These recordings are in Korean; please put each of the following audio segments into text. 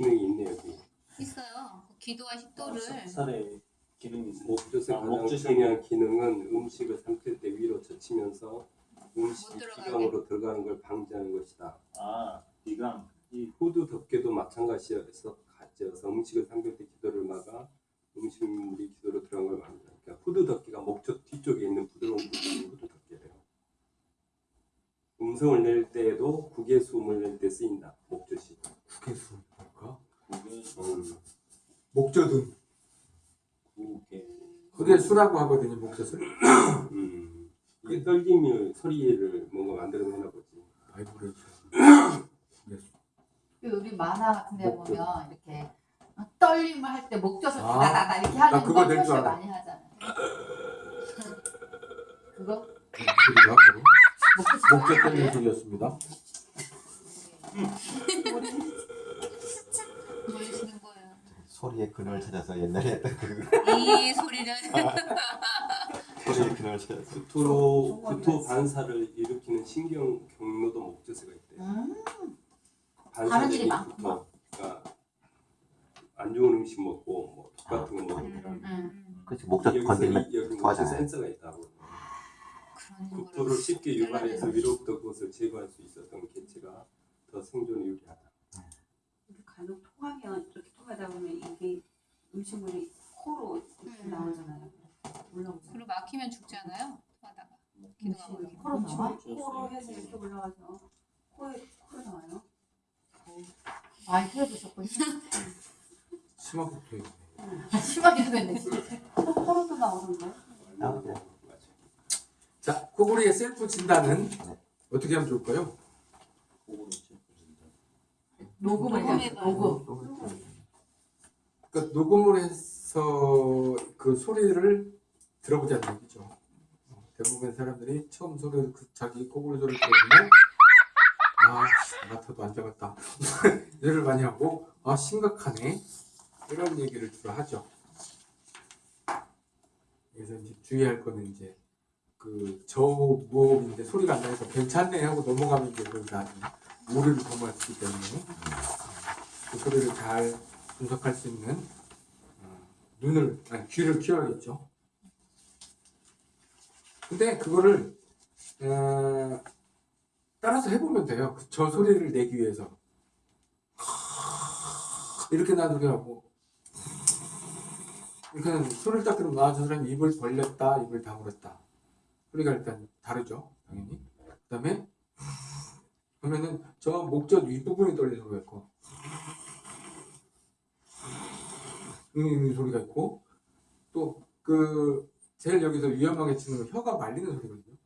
기능이 있네 여기. 있어요. 그 기도와 식도를 살에 기능이 있어요. 목젖의 아, 중요한 기능은 음식을 삼킬 때 위로 젖히면서 음식이. 기관으로 들어가는 걸 방지하는 것이다. 아 비강. 이 후드 덮개도 마찬가지여서 가져서 음식을 삼킬 때 기도를 막아 음식물이 기도로 들어간 걸 막는다. 그러니까 후드 덮개가 목젖 뒤쪽에 있는 부드러운 부분이 후드 덮개래요. 음성을 낼 때에도 구개수음을 낼 때 쓰인다. 목젖이. 뭘까? 그게 음. 목젖은 구개 그게 수라고 하거든요 목젖을 음. 이게 떨림이 소리를 뭔가 만들어내나 보지. 바이브레이션 그 우리 만화 같은 데 목젖. 보면 이렇게 떨림을 할 때 목젖을 아, 다다다다 이렇게 나 하는 거 표시. 많이 하잖아요. 그거 소리가 목젖 떼는 소리였습니다. 소리의 근원을 찾아서 옛날에 했던 그이 소리를 소리의 근원을 찾아서 구토로 구토 반사를 일으키는 신경 경로도 목젖에가 있대. 음, 반사적인 일이 많구나. 구토. 그러니까 안 좋은 음식 먹고 뭐 똑같은 거 먹으면 음, 음, 그렇지 목젖 여기 목젖 토하잖아요. 센서가 있다고. 구토를 쉽게 유발해서 위로부터 그것을 제거할 수 있었던 개체가 더 생존에 유리하다. 간혹 통하면 이렇게 통하다 보면 이게 음식 물이 코로 이렇게 음. 나오잖아요. 올라오잖아요. 그리고 막히면 죽잖아요. 하다가 기도가 막히면. 코로 나와? 코로 해서 이렇게 올라와서 코에 코로 나와요. 많이 틀어주셨군요. 심하게 붙어있네 심하게 하겠네 진짜. 코, 코로도 나오던데. 나오죠. 맞아. 자 코골이의 셀프 진단은 어떻게 하면 좋을까요? 녹음을 녹음해봐요. 녹음. 그러니까 녹음을 해서 그 소리를 들어보자는 얘기죠. 어, 대부분의 사람들이 처음 소리를 그 자기 코골이 소리를 들어보면 아나 같아도 안 잡았다. 이를 많이 하고 아 심각하네. 이런 얘기를 주로 하죠. 그래서 이제 주의할 거는 이제 그 저무호흡인데 소리가 안 나서 괜찮네 하고 넘어가면 이제 그다 오류를 범할 수 있기 때문에 그 소리를 잘 분석할 수 있는 어, 눈을 아니 귀를 키워야겠죠. 근데 그거를 어, 따라서 해보면 돼요. 그저 소리를 내기 위해서. 이렇게 나누게 하고. 이렇게는 소리를 딱 들으면 아저 사람이 입을 벌렸다 입을 다물었다. 소리가 일단 다르죠 당연히. 그 다음에 그러면은 저 목젖 윗부분이 떨리는 소리가 음 소리가 있고 또 그 제일 여기서 위험하게 치는 건 혀가 말리는 소리거든요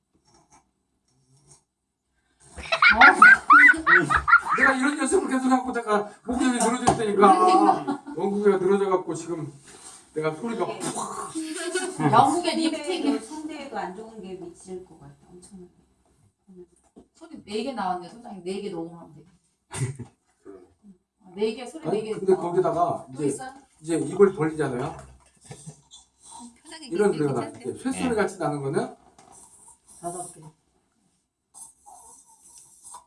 내가 이런 연습을 계속 하고 내가 목젖이 늘어져 있다니까 원국이가 늘어져 갖고 지금 내가 소리가 영국의 립스틱이 선대에도 안 좋은 게 미칠 것 같아. 엄청나게. 소리 4개 나왔네 소장님 4개 녹음하면 돼. 그러네. 4개 소리 아니 4개 근데 거기다가 또 이제 있어요? 이제 입을 벌리잖아요 이런 소리가 나. 이제 쇳소리 같이 나는 거는 다섯 개.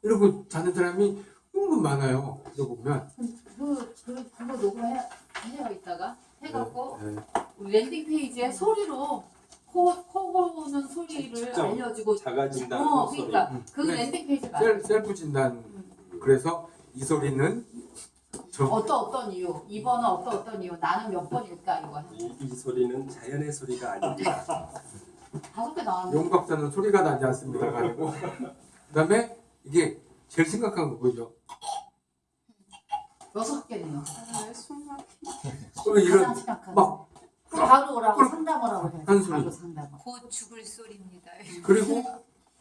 이러고 자는 사람이 은근 많아요 들어보면 그, 그, 그거 녹음해, 해요, 이따가. 해갖고, 네. 우리 landing page에 소리로, 코, 코 고는 소리를 직접 알려주고, 작아진다는 어, 소리. 그러니까, 음. 그. landing page가. 셀, 셀프 진단 그래서 이 소리는 저 어떤 어떤 이유, 2번은 어떤 어떤 이유, 나는 몇 번일까, 이거. 이, 이 소리는 자연의 소리가 아닙니다. 다섯 개 나왔는데. 용 박사는 소리가 나지 않습니다 가지고 그다음에 이게 제일 심각한 거 보이죠 여섯 개네요. 아. 그러면 이런. 막 바로 오라고 꿀. 상담을 하고 해. 한 소리. 바로 상담을. 곧 죽을 소리입니다. 그리고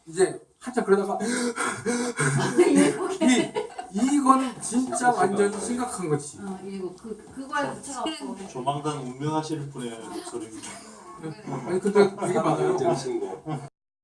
이제 한참 그러다가 일곱 개. 이 이거는 진짜 완전 심각한 거지 어, 일곱. 그, 그거에 붙여 갖고. 조만간 운명하실 분의 목소리입니다. 아니 근데 되게 많아요 정신고.